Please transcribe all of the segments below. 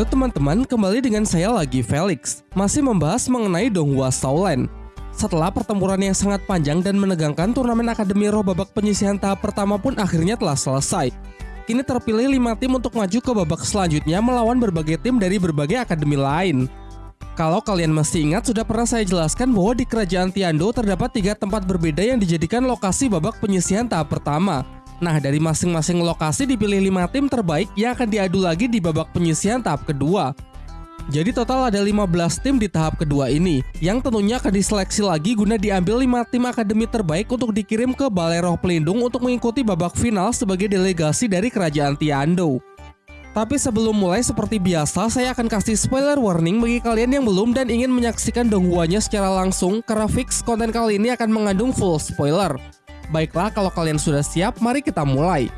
Halo teman-teman, kembali dengan saya lagi Felix. Masih membahas mengenai Donghua Shaolin. Setelah pertempuran yang sangat panjang dan menegangkan, turnamen Akademi Roh babak penyisihan tahap pertama pun akhirnya telah selesai. Kini terpilih 5 tim untuk maju ke babak selanjutnya melawan berbagai tim dari berbagai akademi lain. Kalau kalian masih ingat, sudah pernah saya jelaskan bahwa di Kerajaan Tiando terdapat tiga tempat berbeda yang dijadikan lokasi babak penyisihan tahap pertama. Nah, dari masing-masing lokasi dipilih 5 tim terbaik yang akan diadu lagi di babak penyisihan tahap kedua. Jadi total ada 15 tim di tahap kedua ini, yang tentunya akan diseleksi lagi guna diambil 5 tim akademi terbaik untuk dikirim ke Balai Roh Pelindung untuk mengikuti babak final sebagai delegasi dari Kerajaan Tiando. Tapi sebelum mulai seperti biasa, saya akan kasih spoiler warning bagi kalian yang belum dan ingin menyaksikan donghuanya secara langsung, karena fix konten kali ini akan mengandung full spoiler. Baiklah, kalau kalian sudah siap, mari kita mulai.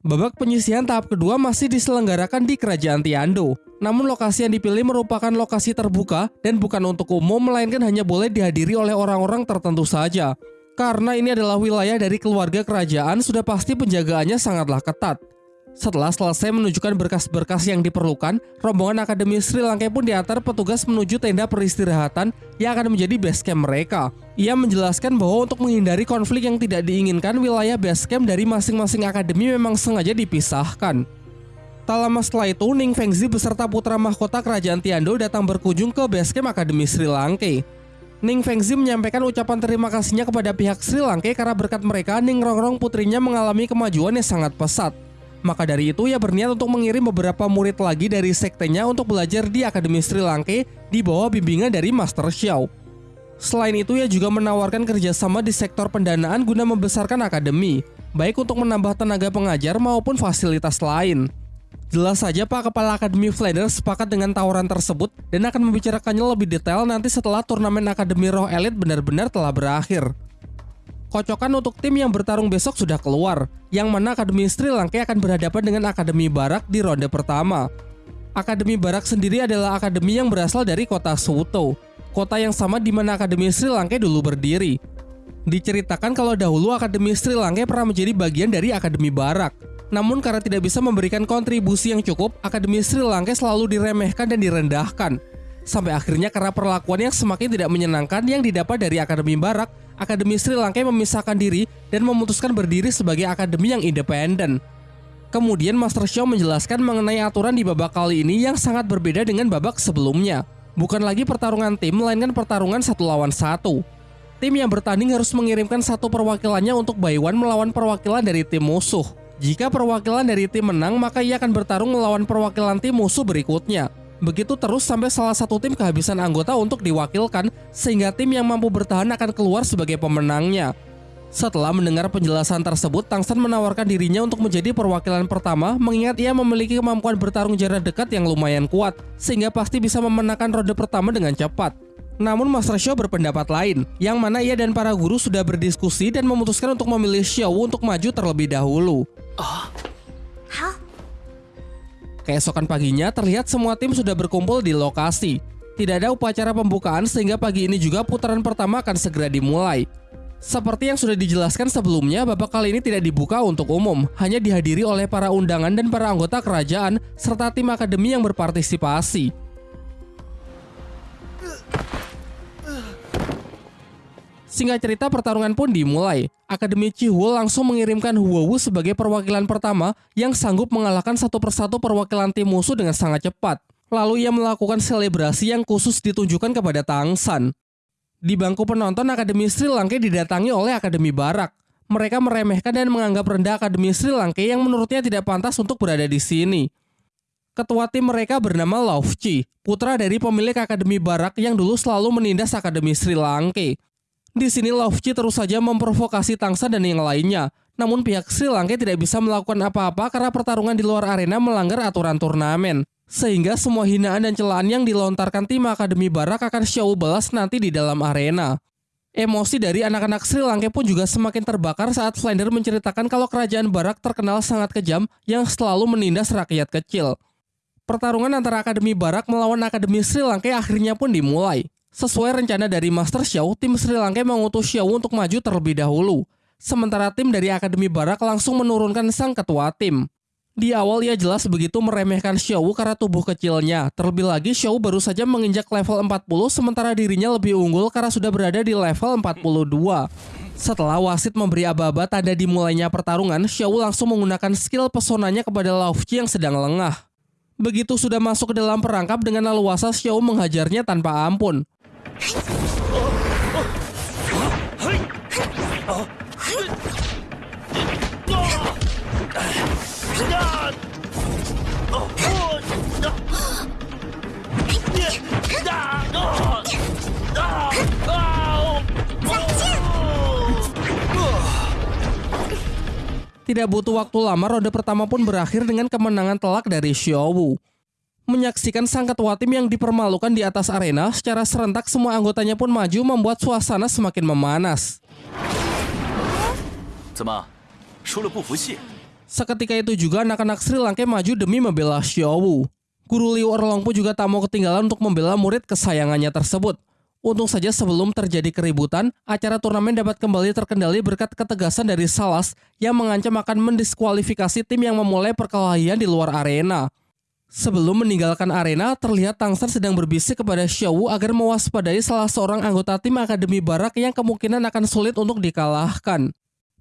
Babak penyisihan tahap kedua masih diselenggarakan di Kerajaan Tiando. Namun lokasi yang dipilih merupakan lokasi terbuka dan bukan untuk umum melainkan hanya boleh dihadiri oleh orang-orang tertentu saja. Karena ini adalah wilayah dari keluarga kerajaan, sudah pasti penjagaannya sangatlah ketat. Setelah selesai menunjukkan berkas-berkas yang diperlukan, rombongan Akademi Sri Lanka pun diantar petugas menuju tenda peristirahatan yang akan menjadi base camp mereka. Ia menjelaskan bahwa untuk menghindari konflik yang tidak diinginkan, wilayah base camp dari masing-masing akademi memang sengaja dipisahkan. Tak lama setelah itu, Ning Fengzi beserta putra mahkota kerajaan Tiando datang berkunjung ke base camp Akademi Sri Lanka. Ning Fengzi menyampaikan ucapan terima kasihnya kepada pihak Sri Lanka karena berkat mereka Ning Rongrong putrinya mengalami kemajuan yang sangat pesat. Maka dari itu ia berniat untuk mengirim beberapa murid lagi dari sektenya untuk belajar di Akademi Sri Lanka di bawah bimbingan dari Master Xiao. Selain itu ia juga menawarkan kerjasama di sektor pendanaan guna membesarkan akademi, baik untuk menambah tenaga pengajar maupun fasilitas lain. Jelas saja Pak Kepala Akademi Flanders sepakat dengan tawaran tersebut dan akan membicarakannya lebih detail nanti setelah turnamen Akademi Roh Elite benar-benar telah berakhir. Kocokan untuk tim yang bertarung besok sudah keluar, yang mana Akademi Sri Lanka akan berhadapan dengan Akademi Barak di ronde pertama. Akademi Barak sendiri adalah akademi yang berasal dari kota Suto, kota yang sama di mana Akademi Sri Lanka dulu berdiri. Diceritakan kalau dahulu Akademi Sri Lanka pernah menjadi bagian dari Akademi Barak. Namun karena tidak bisa memberikan kontribusi yang cukup, Akademi Sri Lanka selalu diremehkan dan direndahkan. Sampai akhirnya karena perlakuan yang semakin tidak menyenangkan yang didapat dari Akademi Barak, Akademi Sri Lanka memisahkan diri dan memutuskan berdiri sebagai akademi yang independen. Kemudian Master Xiao menjelaskan mengenai aturan di babak kali ini yang sangat berbeda dengan babak sebelumnya. Bukan lagi pertarungan tim, melainkan pertarungan satu lawan satu. Tim yang bertanding harus mengirimkan satu perwakilannya untuk one melawan perwakilan dari tim musuh. Jika perwakilan dari tim menang, maka ia akan bertarung melawan perwakilan tim musuh berikutnya. Begitu terus sampai salah satu tim kehabisan anggota untuk diwakilkan, sehingga tim yang mampu bertahan akan keluar sebagai pemenangnya. Setelah mendengar penjelasan tersebut, Tangsan menawarkan dirinya untuk menjadi perwakilan pertama, mengingat ia memiliki kemampuan bertarung jarak dekat yang lumayan kuat, sehingga pasti bisa memenangkan ronde pertama dengan cepat. Namun Master Xiao berpendapat lain, yang mana ia dan para guru sudah berdiskusi dan memutuskan untuk memilih Xiao untuk maju terlebih dahulu. Oh. Hah? Keesokan paginya terlihat semua tim sudah berkumpul di lokasi. Tidak ada upacara pembukaan sehingga pagi ini juga putaran pertama akan segera dimulai. Seperti yang sudah dijelaskan sebelumnya, babak kali ini tidak dibuka untuk umum, hanya dihadiri oleh para undangan dan para anggota kerajaan serta tim akademi yang berpartisipasi. Singkat cerita pertarungan pun dimulai. Akademi Chihuo langsung mengirimkan Huowu sebagai perwakilan pertama yang sanggup mengalahkan satu persatu perwakilan tim musuh dengan sangat cepat. Lalu ia melakukan selebrasi yang khusus ditunjukkan kepada Tang San. Di bangku penonton Akademi Sri Lanka didatangi oleh Akademi Barak. Mereka meremehkan dan menganggap rendah Akademi Sri Lanka yang menurutnya tidak pantas untuk berada di sini. Ketua tim mereka bernama Laufchi, putra dari pemilik Akademi Barak yang dulu selalu menindas Akademi Sri Lanka. Di sini Lovchi terus saja memprovokasi Tangsa dan yang lainnya. Namun pihak Sri Lanka tidak bisa melakukan apa-apa karena pertarungan di luar arena melanggar aturan turnamen. Sehingga semua hinaan dan celaan yang dilontarkan tim Akademi Barak akan show balas nanti di dalam arena. Emosi dari anak-anak Sri Lanka pun juga semakin terbakar saat Flander menceritakan kalau kerajaan Barak terkenal sangat kejam yang selalu menindas rakyat kecil. Pertarungan antara Akademi Barak melawan Akademi Sri Lanka akhirnya pun dimulai. Sesuai rencana dari Master Xiao, tim Sri Lanka mengutus Xiao untuk maju terlebih dahulu. Sementara tim dari Akademi Barak langsung menurunkan sang ketua tim. Di awal ia jelas begitu meremehkan Xiao karena tubuh kecilnya. Terlebih lagi Xiao baru saja menginjak level 40 sementara dirinya lebih unggul karena sudah berada di level 42. Setelah wasit memberi aba-aba tanda dimulainya pertarungan, Xiao langsung menggunakan skill pesonanya kepada Laufji yang sedang lengah. Begitu sudah masuk ke dalam perangkap dengan leluasa Xiao menghajarnya tanpa ampun. Tidak butuh waktu lama, ronde pertama pun berakhir dengan kemenangan telak dari Xiaowu. Menyaksikan sang ketua tim yang dipermalukan di atas arena, secara serentak semua anggotanya pun maju membuat suasana semakin memanas. Seketika itu juga anak-anak Sri Lanka maju demi membela Xiaowu. Guru Liu Erlong pun juga tak mau ketinggalan untuk membela murid kesayangannya tersebut. Untung saja sebelum terjadi keributan, acara turnamen dapat kembali terkendali berkat ketegasan dari Salas yang mengancam akan mendiskualifikasi tim yang memulai perkelahian di luar arena. Sebelum meninggalkan arena, terlihat Tangsan sedang berbisik kepada Xiao agar mewaspadai salah seorang anggota tim Akademi Barak yang kemungkinan akan sulit untuk dikalahkan.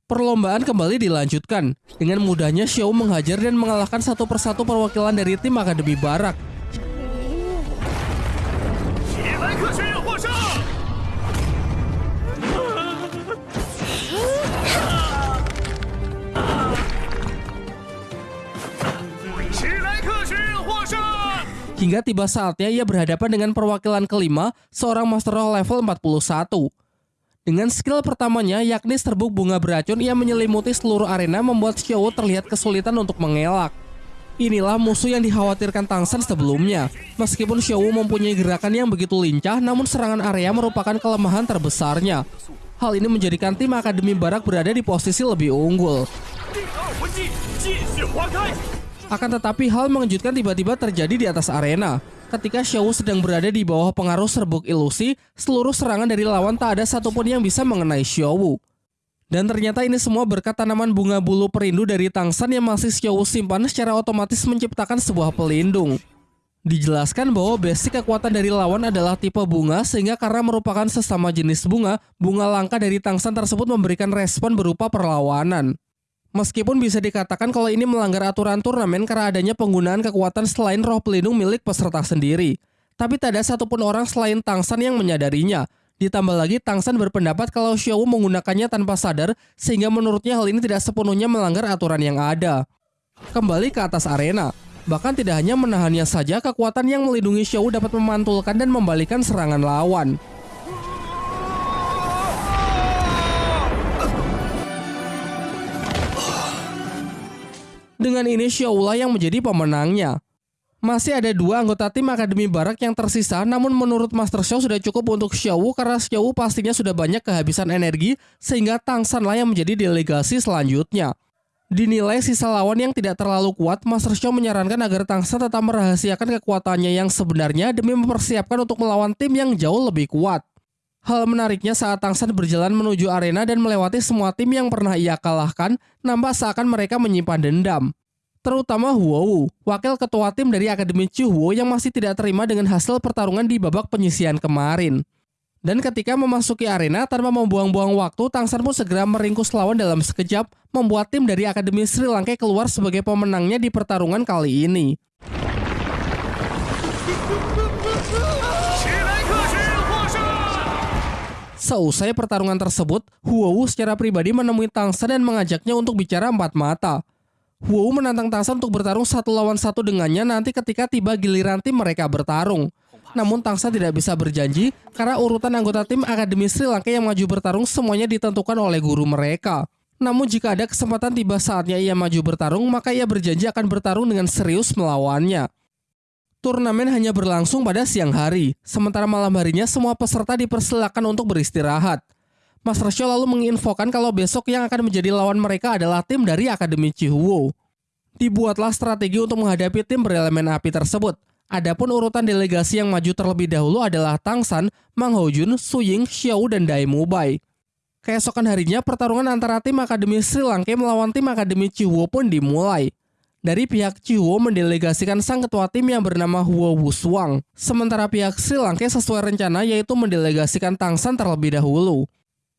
Perlombaan kembali dilanjutkan. Dengan mudahnya Xiao menghajar dan mengalahkan satu persatu perwakilan dari tim Akademi Barak. Hingga tiba saatnya ia berhadapan dengan perwakilan kelima, seorang Master Roll level 41. Dengan skill pertamanya, yakni serbuk bunga beracun, ia menyelimuti seluruh arena membuat Xiao terlihat kesulitan untuk mengelak. Inilah musuh yang dikhawatirkan Tangsan sebelumnya. Meskipun Xiao mempunyai gerakan yang begitu lincah, namun serangan area merupakan kelemahan terbesarnya. Hal ini menjadikan tim Akademi Barak berada di posisi lebih unggul. Akan tetapi hal mengejutkan tiba-tiba terjadi di atas arena. Ketika Xiao sedang berada di bawah pengaruh serbuk ilusi, seluruh serangan dari lawan tak ada satupun yang bisa mengenai Xiao. Dan ternyata ini semua berkat tanaman bunga bulu perindu dari Tangsan yang masih Xiao simpan secara otomatis menciptakan sebuah pelindung. Dijelaskan bahwa basic kekuatan dari lawan adalah tipe bunga sehingga karena merupakan sesama jenis bunga, bunga langka dari Tangsan tersebut memberikan respon berupa perlawanan. Meskipun bisa dikatakan kalau ini melanggar aturan turnamen karena adanya penggunaan kekuatan selain roh pelindung milik peserta sendiri. Tapi tak ada satupun orang selain Tangsan yang menyadarinya. Ditambah lagi Tangsan berpendapat kalau Xiao menggunakannya tanpa sadar sehingga menurutnya hal ini tidak sepenuhnya melanggar aturan yang ada. Kembali ke atas arena. Bahkan tidak hanya menahannya saja, kekuatan yang melindungi Xiao dapat memantulkan dan membalikan serangan lawan. Dengan ini Xiaola yang menjadi pemenangnya. Masih ada dua anggota tim Akademi Barak yang tersisa, namun menurut Master Xiao sudah cukup untuk Xiao karena Xiao pastinya sudah banyak kehabisan energi, sehingga Tangsan lah yang menjadi delegasi selanjutnya. Dinilai sisa lawan yang tidak terlalu kuat, Master Xiao menyarankan agar Tangsan tetap merahasiakan kekuatannya yang sebenarnya demi mempersiapkan untuk melawan tim yang jauh lebih kuat. Hal menariknya saat Tangsan berjalan menuju arena dan melewati semua tim yang pernah ia kalahkan, nampak seakan mereka menyimpan dendam. Terutama Huo, wakil ketua tim dari Akademi Chuhuo yang masih tidak terima dengan hasil pertarungan di babak penyisian kemarin. Dan ketika memasuki arena tanpa membuang-buang waktu, Tangsan pun segera meringkus lawan dalam sekejap, membuat tim dari Akademi Sri Lanka keluar sebagai pemenangnya di pertarungan kali ini. Seusai pertarungan tersebut, Huowu secara pribadi menemui Tangsa dan mengajaknya untuk bicara empat mata. Huowu menantang Tangsa untuk bertarung satu lawan satu dengannya nanti ketika tiba giliran tim mereka bertarung. Namun Tangsa tidak bisa berjanji karena urutan anggota tim Akademi Sri Lanka yang maju bertarung semuanya ditentukan oleh guru mereka. Namun jika ada kesempatan tiba saatnya ia maju bertarung, maka ia berjanji akan bertarung dengan serius melawannya. Turnamen hanya berlangsung pada siang hari, sementara malam harinya semua peserta dipersilakan untuk beristirahat. Mas Rasyo lalu menginfokan kalau besok yang akan menjadi lawan mereka adalah tim dari Akademi Chihuo. Dibuatlah strategi untuk menghadapi tim berelemen api tersebut. Adapun urutan delegasi yang maju terlebih dahulu adalah Tang San, Mang Hojun, Su Ying, Xiao, dan Dai Mubai. Keesokan harinya, pertarungan antara tim Akademi Sri Lanka melawan tim Akademi Chihuo pun dimulai. Dari pihak Chihuo mendelegasikan sang ketua tim yang bernama Huo Wuswang. Sementara pihak Sri Lanka sesuai rencana yaitu mendelegasikan Tangsan terlebih dahulu.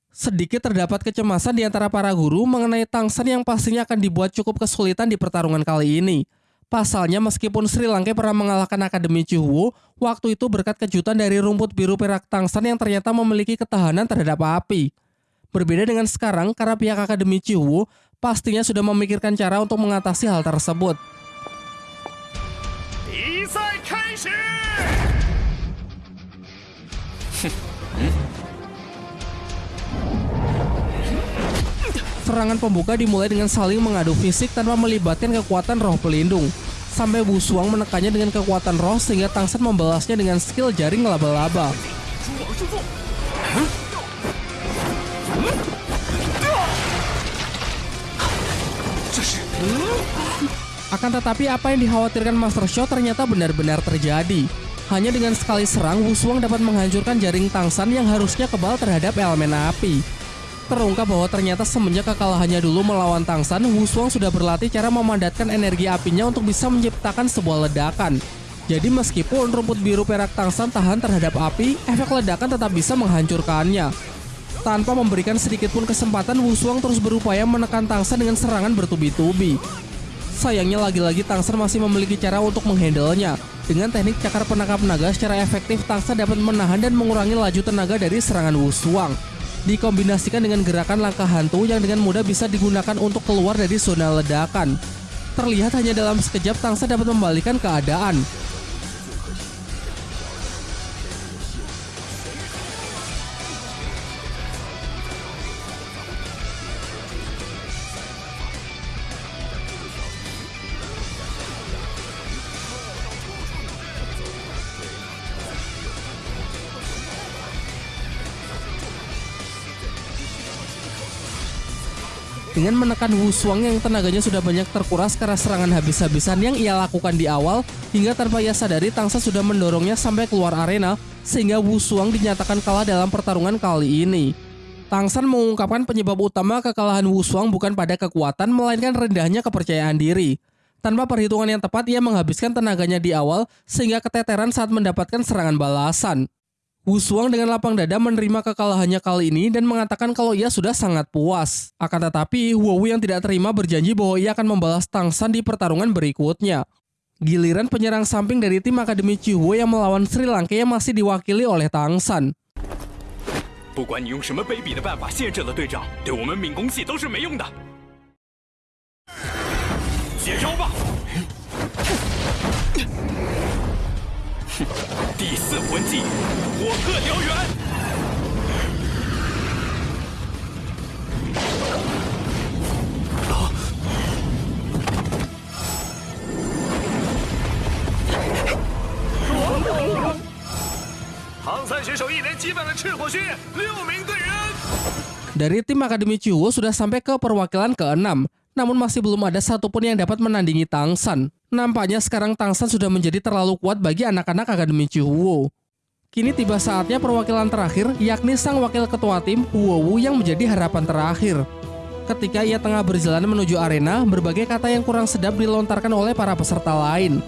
Sedikit terdapat kecemasan di antara para guru mengenai Tangsan yang pastinya akan dibuat cukup kesulitan di pertarungan kali ini. Pasalnya meskipun Sri Lanka pernah mengalahkan Akademi Chihuo, waktu itu berkat kejutan dari rumput biru perak Tangsan yang ternyata memiliki ketahanan terhadap api. Berbeda dengan sekarang, karena pihak Akademi Chihuo pastinya sudah memikirkan cara untuk mengatasi hal tersebut. Serangan pembuka dimulai dengan saling mengadu fisik tanpa melibatkan kekuatan roh pelindung. Sampai Busuang menekannya dengan kekuatan roh sehingga Tangsan membalasnya dengan skill jaring laba-laba. Akan tetapi apa yang dikhawatirkan Master Show ternyata benar-benar terjadi. Hanya dengan sekali serang, Wushuang dapat menghancurkan jaring Tangsan yang harusnya kebal terhadap elemen api. Terungkap bahwa ternyata semenjak kekalahannya dulu melawan Tangsan, Wushuang sudah berlatih cara memandatkan energi apinya untuk bisa menciptakan sebuah ledakan. Jadi meskipun rumput biru perak Tangsan tahan terhadap api, efek ledakan tetap bisa menghancurkannya. Tanpa memberikan sedikit pun kesempatan, Wushuang terus berupaya menekan Tangsan dengan serangan bertubi-tubi. Sayangnya lagi-lagi Tangsan masih memiliki cara untuk menghandlenya. Dengan teknik cakar penangkap naga secara efektif, Tangsan dapat menahan dan mengurangi laju tenaga dari serangan Wushuang. Dikombinasikan dengan gerakan langkah hantu yang dengan mudah bisa digunakan untuk keluar dari zona ledakan. Terlihat hanya dalam sekejap Tangsan dapat membalikan keadaan. Dengan menekan Wushuang yang tenaganya sudah banyak terkuras karena serangan habis-habisan yang ia lakukan di awal, hingga tanpa ia sadari Tangsa sudah mendorongnya sampai keluar arena, sehingga Wushuang dinyatakan kalah dalam pertarungan kali ini. Tangsan mengungkapkan penyebab utama kekalahan Wushuang bukan pada kekuatan, melainkan rendahnya kepercayaan diri. Tanpa perhitungan yang tepat, ia menghabiskan tenaganya di awal, sehingga keteteran saat mendapatkan serangan balasan. Wushuang dengan lapang dada menerima kekalahannya kali ini dan mengatakan kalau ia sudah sangat puas. Akan tetapi, Huowu yang tidak terima berjanji bahwa ia akan membalas Tangsan di pertarungan berikutnya. Giliran penyerang samping dari tim Akademi Chihuo yang melawan Sri Lanka yang masih diwakili oleh Tangsan. 不管 唐三选手一连击败了赤火学院六名队员。Dari tim Akademi Chihuo sudah sampai ke perwakilan ke-6, namun masih belum ada satupun yang dapat menandingi Tangsan. Nampaknya sekarang Tangsan sudah menjadi terlalu kuat bagi anak-anak Akademi Chihuo. Kini tiba saatnya perwakilan terakhir, yakni sang wakil ketua tim, Huowu yang menjadi harapan terakhir. Ketika ia tengah berjalan menuju arena, berbagai kata yang kurang sedap dilontarkan oleh para peserta lain.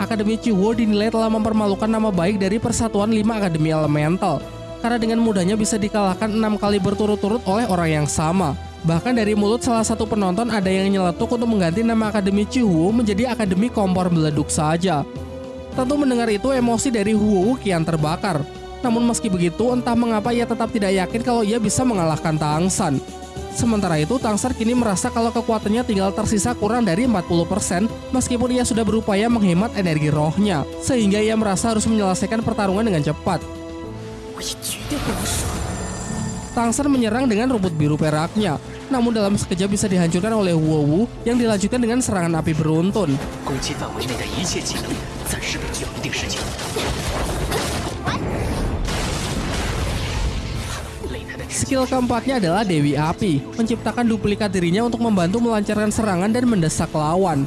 Akademi Chihuo dinilai telah mempermalukan nama baik dari Persatuan 5 Akademi Elemental, karena dengan mudahnya bisa dikalahkan enam kali berturut-turut oleh orang yang sama. Bahkan dari mulut salah satu penonton ada yang nyeletuk untuk mengganti nama Akademi Chihuo menjadi Akademi Kompor Meleduk saja. Tentu mendengar itu emosi dari Huo kian terbakar. Namun meski begitu, entah mengapa ia tetap tidak yakin kalau ia bisa mengalahkan Tangsan. Sementara itu, Tangsan kini merasa kalau kekuatannya tinggal tersisa kurang dari 40% meskipun ia sudah berupaya menghemat energi rohnya, sehingga ia merasa harus menyelesaikan pertarungan dengan cepat. Tangsan menyerang dengan rumput biru peraknya, namun dalam sekejap bisa dihancurkan oleh Wu yang dilanjutkan dengan serangan api beruntun. Skill keempatnya adalah Dewi Api, menciptakan duplikat dirinya untuk membantu melancarkan serangan dan mendesak lawan.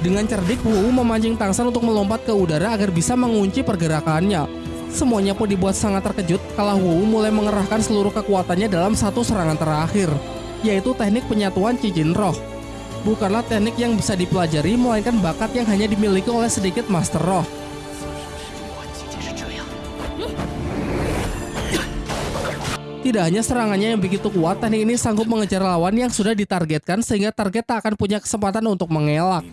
Dengan cerdik, Wu memancing Tangsan untuk melompat ke udara agar bisa mengunci pergerakannya. Semuanya pun dibuat sangat terkejut kalau Wu mulai mengerahkan seluruh kekuatannya dalam satu serangan terakhir, yaitu teknik penyatuan cincin roh. Bukanlah teknik yang bisa dipelajari, melainkan bakat yang hanya dimiliki oleh sedikit master roh. Tidak hanya serangannya yang begitu kuat, teknik ini sanggup mengejar lawan yang sudah ditargetkan sehingga target tak akan punya kesempatan untuk mengelak.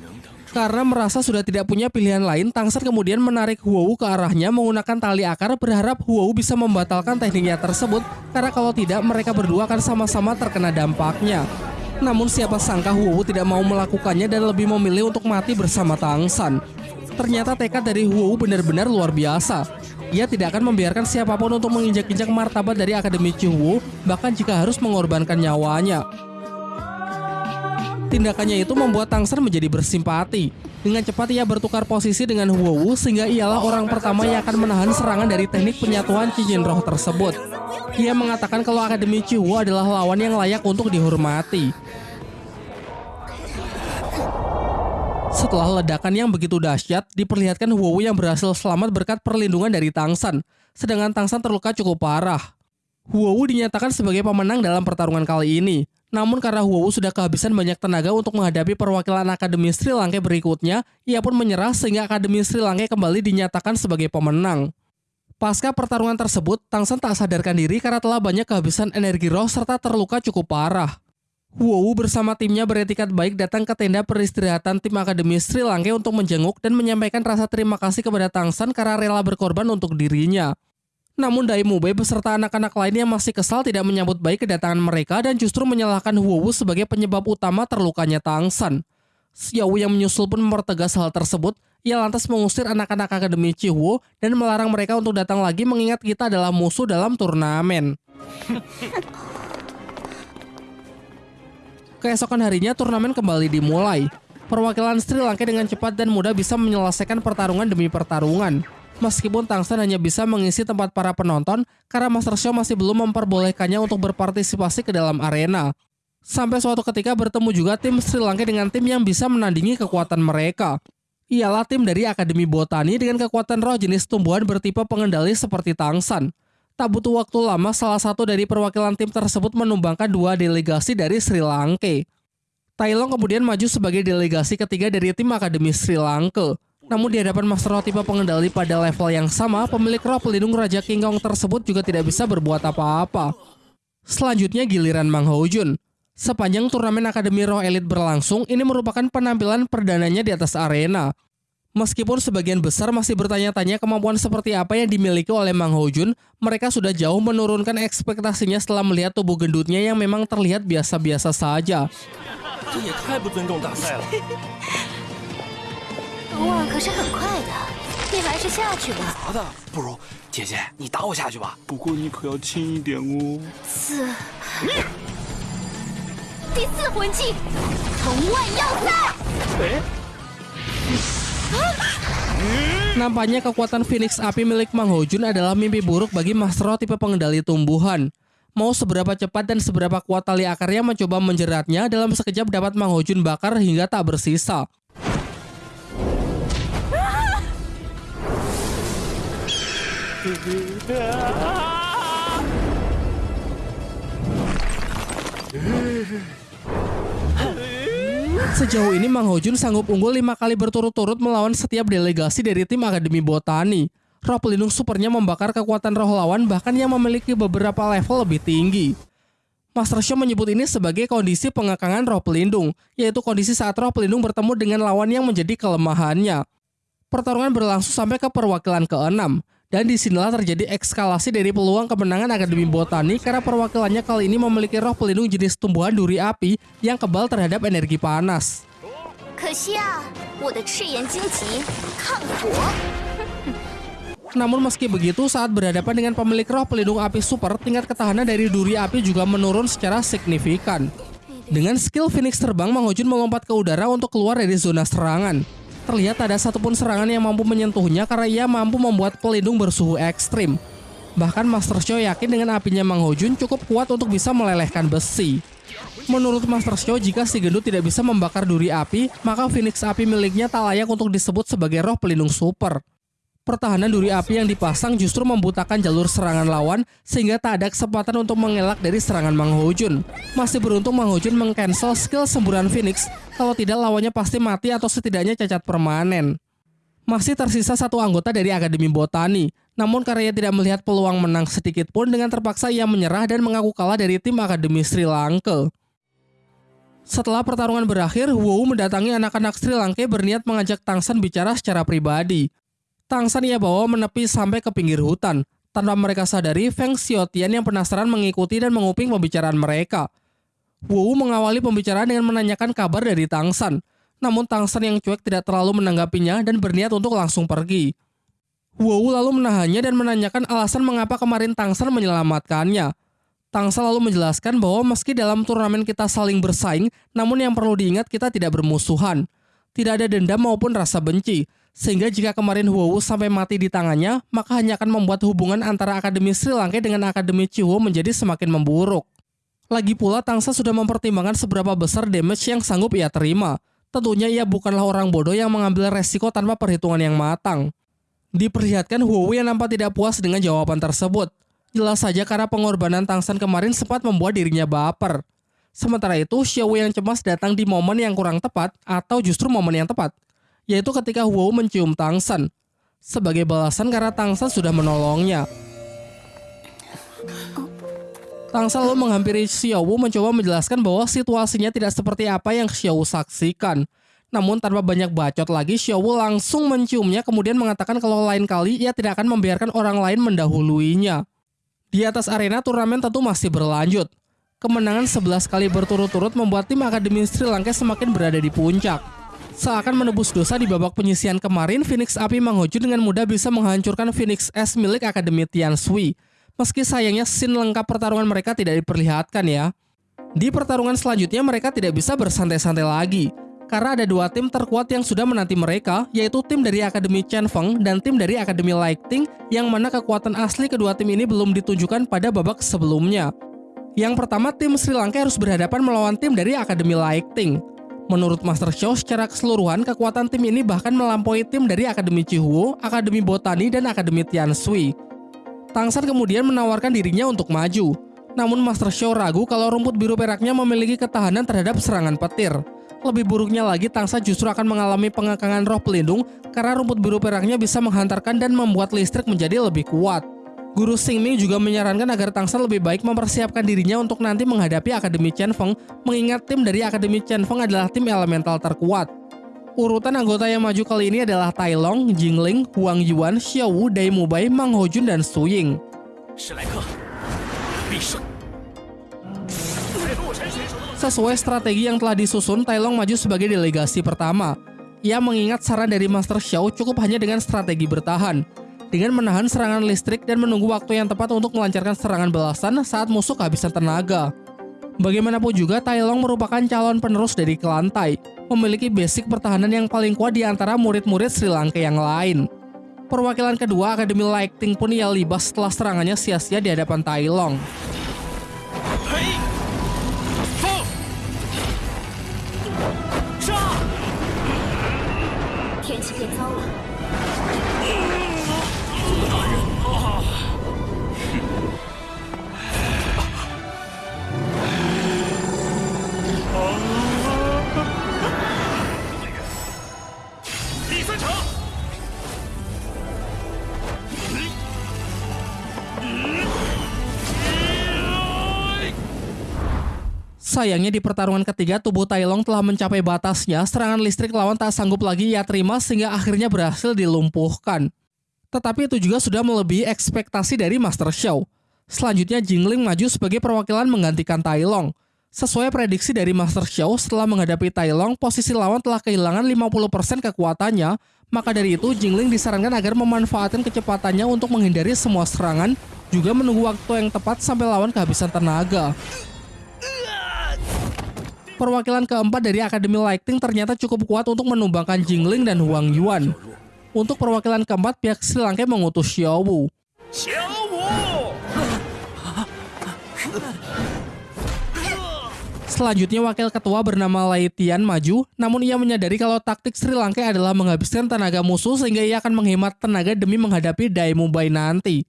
Karena merasa sudah tidak punya pilihan lain, Tangsat kemudian menarik Huowu ke arahnya menggunakan tali akar berharap Huowu bisa membatalkan tekniknya tersebut karena kalau tidak mereka berdua akan sama-sama terkena dampaknya. Namun siapa sangka Huowu tidak mau melakukannya dan lebih memilih untuk mati bersama Tangsan. Ternyata tekad dari Huowu benar-benar luar biasa. Ia tidak akan membiarkan siapa pun untuk menginjak-injak martabat dari Akademi Wu, bahkan jika harus mengorbankan nyawanya. Tindakannya itu membuat Tangsen menjadi bersimpati. Dengan cepat ia bertukar posisi dengan Wu sehingga ialah orang pertama yang akan menahan serangan dari teknik penyatuan cincin roh tersebut. Ia mengatakan kalau Akademi Wu adalah lawan yang layak untuk dihormati. Setelah ledakan yang begitu dahsyat, diperlihatkan Huowu yang berhasil selamat berkat perlindungan dari Tangsan, sedangkan Tangsan terluka cukup parah. Huowu dinyatakan sebagai pemenang dalam pertarungan kali ini. Namun karena Huowu sudah kehabisan banyak tenaga untuk menghadapi perwakilan Akademi Sri Lanka berikutnya, ia pun menyerah sehingga Akademi Sri Lanka kembali dinyatakan sebagai pemenang. Pasca pertarungan tersebut, Tangsan tak sadarkan diri karena telah banyak kehabisan energi roh serta terluka cukup parah. Huowu bersama timnya beretikat baik datang ke tenda peristirahatan tim Akademi Sri Lanka untuk menjenguk dan menyampaikan rasa terima kasih kepada Tangsan karena rela berkorban untuk dirinya. Namun Dai Mubei beserta anak-anak lainnya masih kesal tidak menyambut baik kedatangan mereka dan justru menyalahkan Huowu sebagai penyebab utama terlukanya Tangsan. Xiao yang menyusul pun mempertegas hal tersebut, ia lantas mengusir anak-anak Akademi Chihuo dan melarang mereka untuk datang lagi mengingat kita adalah musuh dalam turnamen. Keesokan harinya turnamen kembali dimulai. Perwakilan Sri Lanka dengan cepat dan mudah bisa menyelesaikan pertarungan demi pertarungan. Meskipun Tangsan hanya bisa mengisi tempat para penonton karena Master Show masih belum memperbolehkannya untuk berpartisipasi ke dalam arena. Sampai suatu ketika bertemu juga tim Sri Lanka dengan tim yang bisa menandingi kekuatan mereka. Ialah tim dari Akademi Botani dengan kekuatan roh jenis tumbuhan bertipe pengendali seperti Tangsan. Tak butuh waktu lama, salah satu dari perwakilan tim tersebut menumbangkan dua delegasi dari Sri Lanka. Tailong kemudian maju sebagai delegasi ketiga dari tim Akademi Sri Lanka. Namun di hadapan Master Roh tipe pengendali pada level yang sama, pemilik roh pelindung Raja King Kong tersebut juga tidak bisa berbuat apa-apa. Selanjutnya giliran Mang Ho Jun. Sepanjang turnamen Akademi Roh Elite berlangsung, ini merupakan penampilan perdananya di atas arena. Meskipun sebagian besar masih bertanya-tanya kemampuan seperti apa yang dimiliki oleh Mang Ho Jun, mereka sudah jauh menurunkan ekspektasinya setelah melihat tubuh gendutnya yang memang terlihat biasa-biasa saja. Nampaknya kekuatan Phoenix Api milik Mang Hojun adalah mimpi buruk bagi Master tipe pengendali tumbuhan. Mau seberapa cepat dan seberapa kuat tali akarnya mencoba menjeratnya, dalam sekejap dapat Mang Hojun bakar hingga tak bersisa. Sejauh ini Mang Hojun sanggup unggul lima kali berturut-turut melawan setiap delegasi dari tim Akademi Botani. Roh pelindung supernya membakar kekuatan roh lawan bahkan yang memiliki beberapa level lebih tinggi. Master Show menyebut ini sebagai kondisi pengekangan roh pelindung, yaitu kondisi saat roh pelindung bertemu dengan lawan yang menjadi kelemahannya. Pertarungan berlangsung sampai ke perwakilan ke-6, dan di sinilah terjadi ekskalasi dari peluang kemenangan Akademi Botani karena perwakilannya kali ini memiliki roh pelindung jenis tumbuhan duri api yang kebal terhadap energi panas. Namun meski begitu, saat berhadapan dengan pemilik roh pelindung api super, tingkat ketahanan dari duri api juga menurun secara signifikan. Dengan skill Phoenix terbang, Mang Hojun melompat ke udara untuk keluar dari zona serangan. Terlihat ada satupun serangan yang mampu menyentuhnya karena ia mampu membuat pelindung bersuhu ekstrim. Bahkan Master Show yakin dengan apinya Mang Hojun cukup kuat untuk bisa melelehkan besi. Menurut Master Xiao, jika si gendut tidak bisa membakar duri api, maka Phoenix api miliknya tak layak untuk disebut sebagai roh pelindung super. Pertahanan duri api yang dipasang justru membutakan jalur serangan lawan sehingga tak ada kesempatan untuk mengelak dari serangan Mang Hojun. Masih beruntung Mang Hojun mengcancel skill semburan Phoenix, kalau tidak lawannya pasti mati atau setidaknya cacat permanen. Masih tersisa satu anggota dari Akademi Botani, namun karena ia tidak melihat peluang menang sedikit pun dengan terpaksa ia menyerah dan mengaku kalah dari tim Akademi Sri Lanka. Setelah pertarungan berakhir, Wu mendatangi anak-anak Sri Lanka berniat mengajak Tangsan bicara secara pribadi. Tangsan ia bawa menepi sampai ke pinggir hutan. Tanpa mereka sadari, Feng Xiaotian yang penasaran mengikuti dan menguping pembicaraan mereka. Wu mengawali pembicaraan dengan menanyakan kabar dari Tangsan. Namun Tangsan yang cuek tidak terlalu menanggapinya dan berniat untuk langsung pergi. Wu lalu menahannya dan menanyakan alasan mengapa kemarin Tangsan menyelamatkannya. Tangsan lalu menjelaskan bahwa meski dalam turnamen kita saling bersaing, namun yang perlu diingat kita tidak bermusuhan. Tidak ada dendam maupun rasa benci. Sehingga jika kemarin Huowu sampai mati di tangannya, maka hanya akan membuat hubungan antara Akademi Sri Lanka dengan Akademi Chihuo menjadi semakin memburuk. Lagi pula Tangsa sudah mempertimbangkan seberapa besar damage yang sanggup ia terima. Tentunya ia bukanlah orang bodoh yang mengambil resiko tanpa perhitungan yang matang. Diperlihatkan Huowu yang nampak tidak puas dengan jawaban tersebut. Jelas saja karena pengorbanan Tangsan kemarin sempat membuat dirinya baper. Sementara itu, Xiao yang cemas datang di momen yang kurang tepat atau justru momen yang tepat yaitu ketika Wu mencium Tangsan. Sebagai balasan karena Tangsan sudah menolongnya. Tangsan lalu menghampiri Xiao Wu mencoba menjelaskan bahwa situasinya tidak seperti apa yang Xiao Wu saksikan. Namun tanpa banyak bacot lagi, Xiao Wu langsung menciumnya kemudian mengatakan kalau lain kali ia tidak akan membiarkan orang lain mendahuluinya. Di atas arena turnamen tentu masih berlanjut. Kemenangan 11 kali berturut-turut membuat tim Akademi Sri Lanka semakin berada di puncak. Seakan menebus dosa di babak penyisian kemarin, Phoenix Api Mang dengan mudah bisa menghancurkan Phoenix S milik Akademi Tian Sui. Meski sayangnya scene lengkap pertarungan mereka tidak diperlihatkan ya. Di pertarungan selanjutnya mereka tidak bisa bersantai-santai lagi. Karena ada dua tim terkuat yang sudah menanti mereka, yaitu tim dari Akademi Chen Feng dan tim dari Akademi Lighting, yang mana kekuatan asli kedua tim ini belum ditunjukkan pada babak sebelumnya. Yang pertama, tim Sri Lanka harus berhadapan melawan tim dari Akademi Lighting. Menurut Master Show, secara keseluruhan kekuatan tim ini bahkan melampaui tim dari Akademi Chihuo, Akademi Botani, dan Akademi Tianshui. Tangsan kemudian menawarkan dirinya untuk maju. Namun Master Show ragu kalau rumput biru peraknya memiliki ketahanan terhadap serangan petir. Lebih buruknya lagi, Tangsa justru akan mengalami pengekangan roh pelindung karena rumput biru peraknya bisa menghantarkan dan membuat listrik menjadi lebih kuat. Guru Xingming juga menyarankan agar Tangshan lebih baik mempersiapkan dirinya untuk nanti menghadapi Akademi Chen Feng, mengingat tim dari Akademi Chen Feng adalah tim elemental terkuat. Urutan anggota yang maju kali ini adalah Tai Long, Jingling, Huang Yuan, Xiao Wu, Dai Mubai, Mang Hojun, dan Su Ying. Sesuai strategi yang telah disusun, Tai Long maju sebagai delegasi pertama. Ia mengingat saran dari Master Xiao cukup hanya dengan strategi bertahan dengan menahan serangan listrik dan menunggu waktu yang tepat untuk melancarkan serangan balasan saat musuh kehabisan tenaga. Bagaimanapun juga, Tai Long merupakan calon penerus dari klan Tai, memiliki basic pertahanan yang paling kuat di antara murid-murid Sri Lanka yang lain. Perwakilan kedua Akademi Lighting pun ia libas setelah serangannya sia-sia di hadapan Tai Sayangnya di pertarungan ketiga tubuh Tai Long telah mencapai batasnya, serangan listrik lawan tak sanggup lagi ia terima sehingga akhirnya berhasil dilumpuhkan. Tetapi itu juga sudah melebihi ekspektasi dari Master Show. Selanjutnya Jingling maju sebagai perwakilan menggantikan Tai Long. Sesuai prediksi dari Master Show, setelah menghadapi Tai Long, posisi lawan telah kehilangan 50% kekuatannya, maka dari itu Jingling disarankan agar memanfaatkan kecepatannya untuk menghindari semua serangan, juga menunggu waktu yang tepat sampai lawan kehabisan tenaga. Perwakilan keempat dari Akademi Lighting ternyata cukup kuat untuk menumbangkan Jingling dan Huang Yuan. Untuk perwakilan keempat, pihak Sri Lanka mengutus Xiao Wu. Selanjutnya wakil ketua bernama Laitian maju, namun ia menyadari kalau taktik Sri Lanka adalah menghabiskan tenaga musuh sehingga ia akan menghemat tenaga demi menghadapi Dai Mumbai nanti.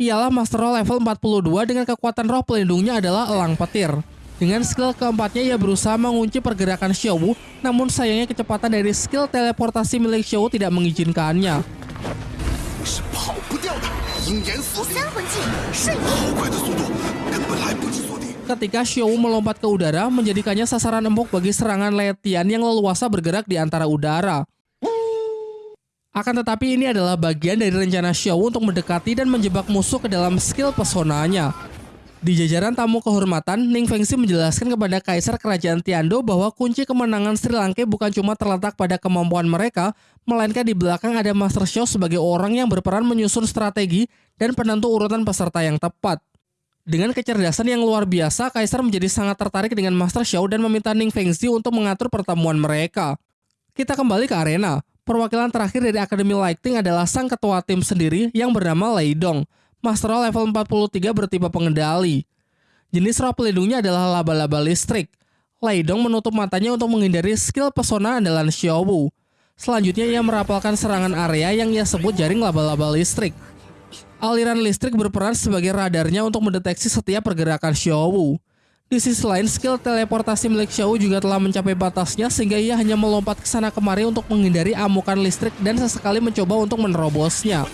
Ialah Master Roll level 42 dengan kekuatan roh pelindungnya adalah Elang Petir. Dengan skill keempatnya ia berusaha mengunci pergerakan Xiao namun sayangnya kecepatan dari skill teleportasi milik Xiao tidak mengizinkannya. Ketika Xiao melompat ke udara, menjadikannya sasaran empuk bagi serangan Letian yang leluasa bergerak di antara udara. Akan tetapi ini adalah bagian dari rencana Xiao untuk mendekati dan menjebak musuh ke dalam skill pesonanya. Di jajaran tamu kehormatan, Ning Fengxi menjelaskan kepada Kaisar Kerajaan Tiando bahwa kunci kemenangan Sri Lanka bukan cuma terletak pada kemampuan mereka, melainkan di belakang ada Master Xiao sebagai orang yang berperan menyusun strategi dan penentu urutan peserta yang tepat. Dengan kecerdasan yang luar biasa, Kaisar menjadi sangat tertarik dengan Master Xiao dan meminta Ning Fengxi untuk mengatur pertemuan mereka. Kita kembali ke arena. Perwakilan terakhir dari Akademi Lighting adalah sang ketua tim sendiri yang bernama Lei Dong. Master level 43 bertipe pengendali. Jenis roh pelindungnya adalah laba-laba listrik. Lei Dong menutup matanya untuk menghindari skill pesona andalan Xiao Wu. Selanjutnya ia merapalkan serangan area yang ia sebut jaring laba-laba listrik. Aliran listrik berperan sebagai radarnya untuk mendeteksi setiap pergerakan Xiao Di sisi lain, skill teleportasi milik Xiao juga telah mencapai batasnya sehingga ia hanya melompat ke sana kemari untuk menghindari amukan listrik dan sesekali mencoba untuk menerobosnya.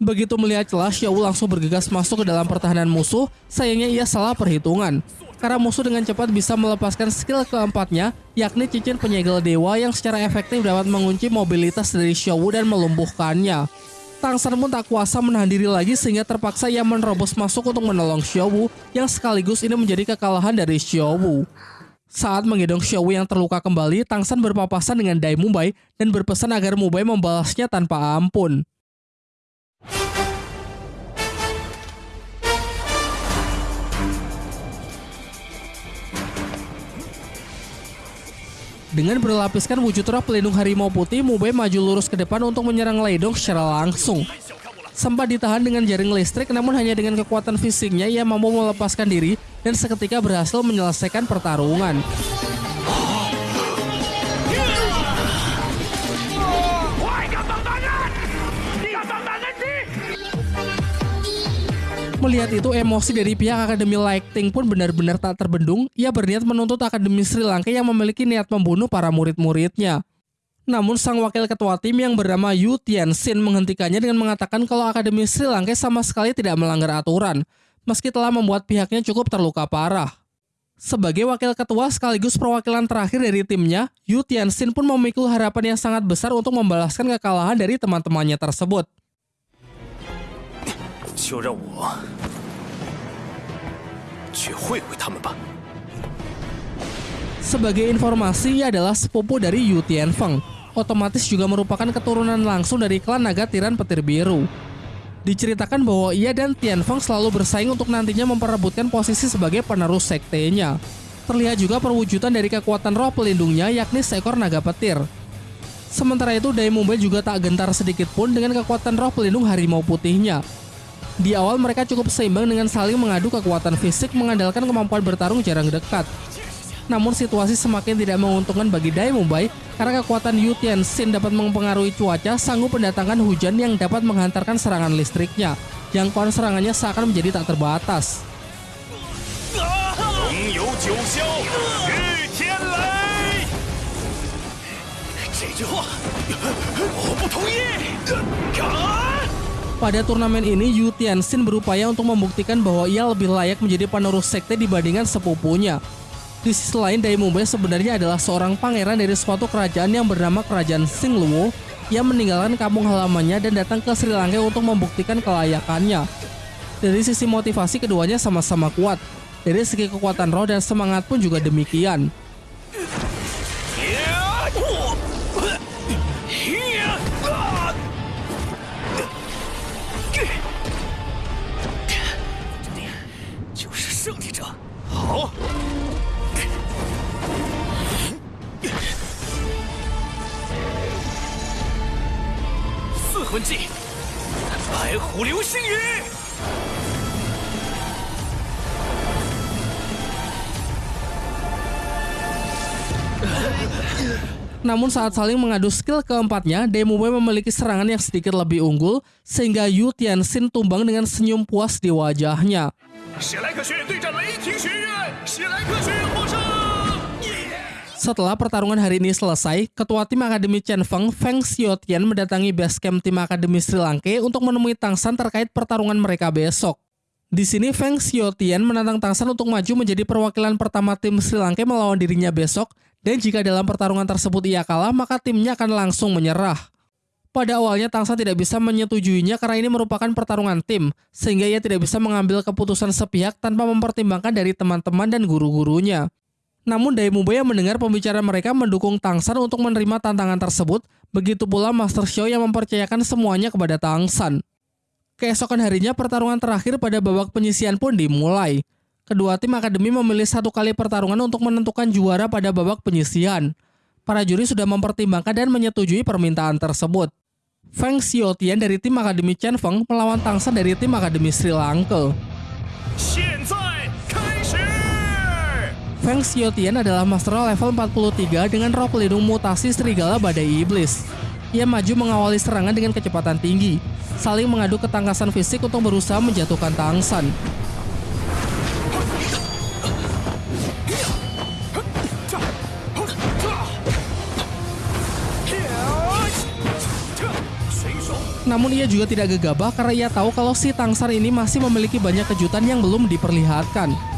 Begitu melihat celah, Xiao langsung bergegas masuk ke dalam pertahanan musuh. Sayangnya ia salah perhitungan. Karena musuh dengan cepat bisa melepaskan skill keempatnya, yakni cincin penyegel dewa yang secara efektif dapat mengunci mobilitas dari Xiao dan melumpuhkannya. Tang San pun tak kuasa menahan diri lagi sehingga terpaksa ia menerobos masuk untuk menolong Xiao yang sekaligus ini menjadi kekalahan dari Xiao Saat menggendong Xiao yang terluka kembali, Tang San berpapasan dengan Dai Mumbai dan berpesan agar Mumbai membalasnya tanpa ampun. Dengan berlapiskan wujud roh pelindung harimau putih, Mubei maju lurus ke depan untuk menyerang Leidong secara langsung. Sempat ditahan dengan jaring listrik, namun hanya dengan kekuatan fisiknya ia mampu melepaskan diri dan seketika berhasil menyelesaikan pertarungan. Melihat itu, emosi dari pihak Akademi Lighting pun benar-benar tak terbendung. Ia berniat menuntut Akademi Sri Lanka yang memiliki niat membunuh para murid-muridnya. Namun sang wakil ketua tim yang bernama Yu Tianxin menghentikannya dengan mengatakan kalau Akademi Sri Lanka sama sekali tidak melanggar aturan, meski telah membuat pihaknya cukup terluka parah. Sebagai wakil ketua sekaligus perwakilan terakhir dari timnya, Yu Tianxin pun memikul harapan yang sangat besar untuk membalaskan kekalahan dari teman-temannya tersebut. 就让我去会会他们吧。Sebagai informasi, ia adalah sepupu dari Yu Tianfeng. Otomatis juga merupakan keturunan langsung dari klan naga tiran petir biru. Diceritakan bahwa ia dan Tianfeng selalu bersaing untuk nantinya memperebutkan posisi sebagai penerus sektenya. Terlihat juga perwujudan dari kekuatan roh pelindungnya yakni seekor naga petir. Sementara itu, Dai Mumbai juga tak gentar sedikit pun dengan kekuatan roh pelindung harimau putihnya. di awal mereka cukup seimbang dengan saling mengadu kekuatan fisik mengandalkan kemampuan bertarung jarang dekat. Namun situasi semakin tidak menguntungkan bagi Dai Mumbai karena kekuatan Yu Tianxin dapat mempengaruhi cuaca sanggup mendatangkan hujan yang dapat menghantarkan serangan listriknya. Jangkauan serangannya seakan menjadi tak terbatas. Pada turnamen ini, Yu Tianxin berupaya untuk membuktikan bahwa ia lebih layak menjadi penerus sekte dibandingkan sepupunya. Di sisi lain, Mumbai sebenarnya adalah seorang pangeran dari suatu kerajaan yang bernama Kerajaan Singluo yang meninggalkan kampung halamannya dan datang ke Sri Lanka untuk membuktikan kelayakannya. Dari sisi motivasi keduanya sama-sama kuat. Dari segi kekuatan roh dan semangat pun juga demikian. 魂技，白虎流星雨。 Namun saat saling mengadu skill keempatnya, Demube memiliki serangan yang sedikit lebih unggul, sehingga Yu Tianxin tumbang dengan senyum puas di wajahnya. 史莱克学院对战雷霆学院，史莱克学院获胜！ Setelah pertarungan hari ini selesai, ketua tim Akademi Chen Feng, Feng Xiaotian mendatangi base camp tim Akademi Sri Lanka untuk menemui Tangsan terkait pertarungan mereka besok. Di sini Feng Xiaotian menantang Tangsan untuk maju menjadi perwakilan pertama tim Sri Lanka melawan dirinya besok, dan jika dalam pertarungan tersebut ia kalah, maka timnya akan langsung menyerah. Pada awalnya Tangsan tidak bisa menyetujuinya karena ini merupakan pertarungan tim, sehingga ia tidak bisa mengambil keputusan sepihak tanpa mempertimbangkan dari teman-teman dan guru-gurunya. Namun Daimubeya mendengar pembicaraan mereka mendukung Tang San untuk menerima tantangan tersebut, begitu pula Master Xiao yang mempercayakan semuanya kepada Tang San. Keesokan harinya pertarungan terakhir pada babak penyisian pun dimulai. Kedua tim akademi memilih satu kali pertarungan untuk menentukan juara pada babak penyisian. Para juri sudah mempertimbangkan dan menyetujui permintaan tersebut. Feng Xiaotian dari tim akademi Chen Feng melawan Tang San dari tim akademi Sri Lanka. Feng Xiaotian adalah master level 43 dengan roh pelindung mutasi serigala badai iblis. Ia maju mengawali serangan dengan kecepatan tinggi, saling mengadu ketangkasan fisik untuk berusaha menjatuhkan Tangsan. Namun ia juga tidak gegabah karena ia tahu kalau si Tangsan ini masih memiliki banyak kejutan yang belum diperlihatkan.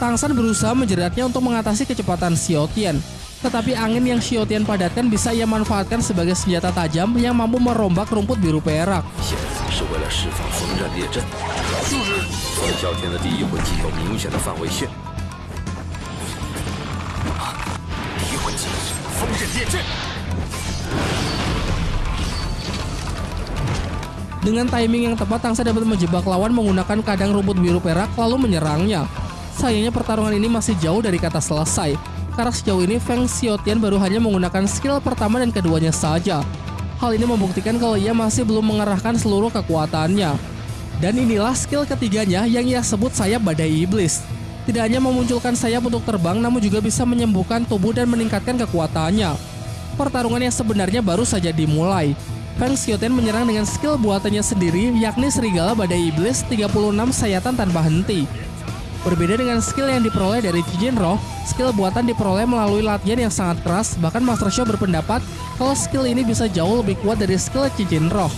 Tang San berusaha menjeratnya untuk mengatasi kecepatan Xiaotian. Tetapi angin yang Xiaotian padatkan bisa ia manfaatkan sebagai senjata tajam yang mampu merombak rumput biru perak. Dengan timing yang tepat, Tangsa dapat menjebak lawan menggunakan kadang rumput biru perak lalu menyerangnya. Sayangnya pertarungan ini masih jauh dari kata selesai. Karena sejauh ini Feng Xiaotian baru hanya menggunakan skill pertama dan keduanya saja. Hal ini membuktikan kalau ia masih belum mengerahkan seluruh kekuatannya. Dan inilah skill ketiganya yang ia sebut sayap badai iblis. Tidak hanya memunculkan sayap untuk terbang, namun juga bisa menyembuhkan tubuh dan meningkatkan kekuatannya. Pertarungan yang sebenarnya baru saja dimulai. Feng Xiaotian menyerang dengan skill buatannya sendiri, yakni Serigala Badai Iblis 36 sayatan tanpa henti. Berbeda dengan skill yang diperoleh dari Cincin Roh, skill buatan diperoleh melalui latihan yang sangat keras, bahkan Master Xiao berpendapat kalau skill ini bisa jauh lebih kuat dari skill Cincin Roh.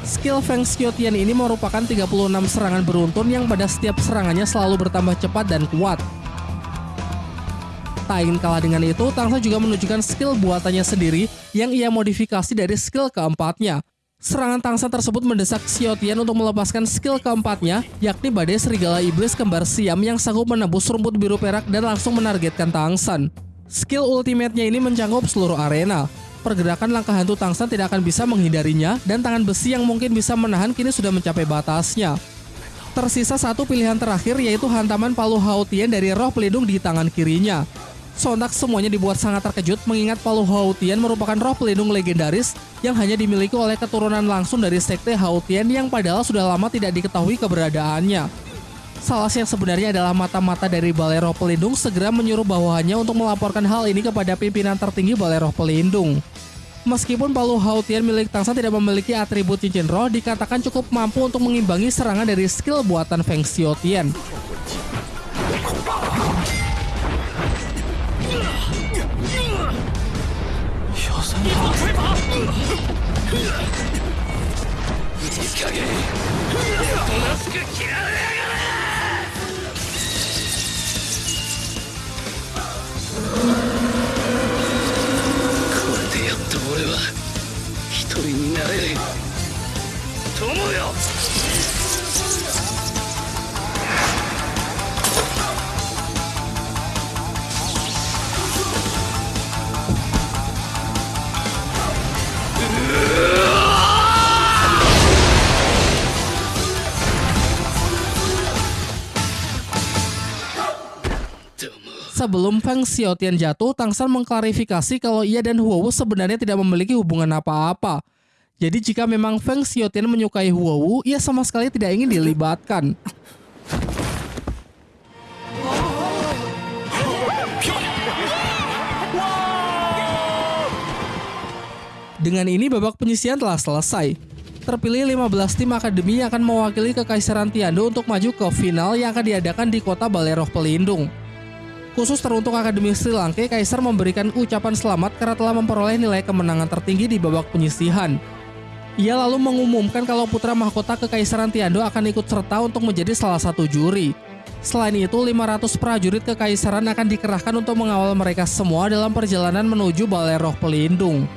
Skill Feng Xiaotian ini merupakan 36 serangan beruntun yang pada setiap serangannya selalu bertambah cepat dan kuat. Tak ingin kalah dengan itu, Tangsa juga menunjukkan skill buatannya sendiri yang ia modifikasi dari skill keempatnya. Serangan Tangsa tersebut mendesak Xiaotian untuk melepaskan skill keempatnya, yakni Badai Serigala Iblis Kembar Siam yang sanggup menembus rumput biru perak dan langsung menargetkan Tangsan. Skill ultimate-nya ini mencangkup seluruh arena. Pergerakan langkah hantu Tangsan tidak akan bisa menghindarinya, dan tangan besi yang mungkin bisa menahan kini sudah mencapai batasnya. Tersisa satu pilihan terakhir yaitu hantaman palu Hautian dari roh pelindung di tangan kirinya. Sontak semuanya dibuat sangat terkejut mengingat Palu Hautian merupakan roh pelindung legendaris yang hanya dimiliki oleh keturunan langsung dari sekte Hautian yang padahal sudah lama tidak diketahui keberadaannya. Salah yang sebenarnya adalah mata-mata dari Balai Roh Pelindung segera menyuruh bawahannya untuk melaporkan hal ini kepada pimpinan tertinggi Balai Roh Pelindung. Meskipun Palu Hautian milik Tangsa tidak memiliki atribut cincin roh, dikatakan cukup mampu untuk mengimbangi serangan dari skill buatan Feng Xiaotian. 一人になれる。友よ Sebelum Feng Xiaotian jatuh, Tang San mengklarifikasi kalau ia dan Huowu sebenarnya tidak memiliki hubungan apa-apa. Jadi jika memang Feng Xiaotian menyukai Huowu, ia sama sekali tidak ingin dilibatkan. Dengan ini babak penyisian telah selesai. Terpilih 15 tim akademi yang akan mewakili Kekaisaran Tiando untuk maju ke final yang akan diadakan di kota Baleroh Pelindung. Khusus teruntuk Akademi Sri Lanka, Kaisar memberikan ucapan selamat karena telah memperoleh nilai kemenangan tertinggi di babak penyisihan. Ia lalu mengumumkan kalau putra mahkota Kekaisaran Tiando akan ikut serta untuk menjadi salah satu juri. Selain itu, 500 prajurit Kekaisaran akan dikerahkan untuk mengawal mereka semua dalam perjalanan menuju Baleroh Pelindung.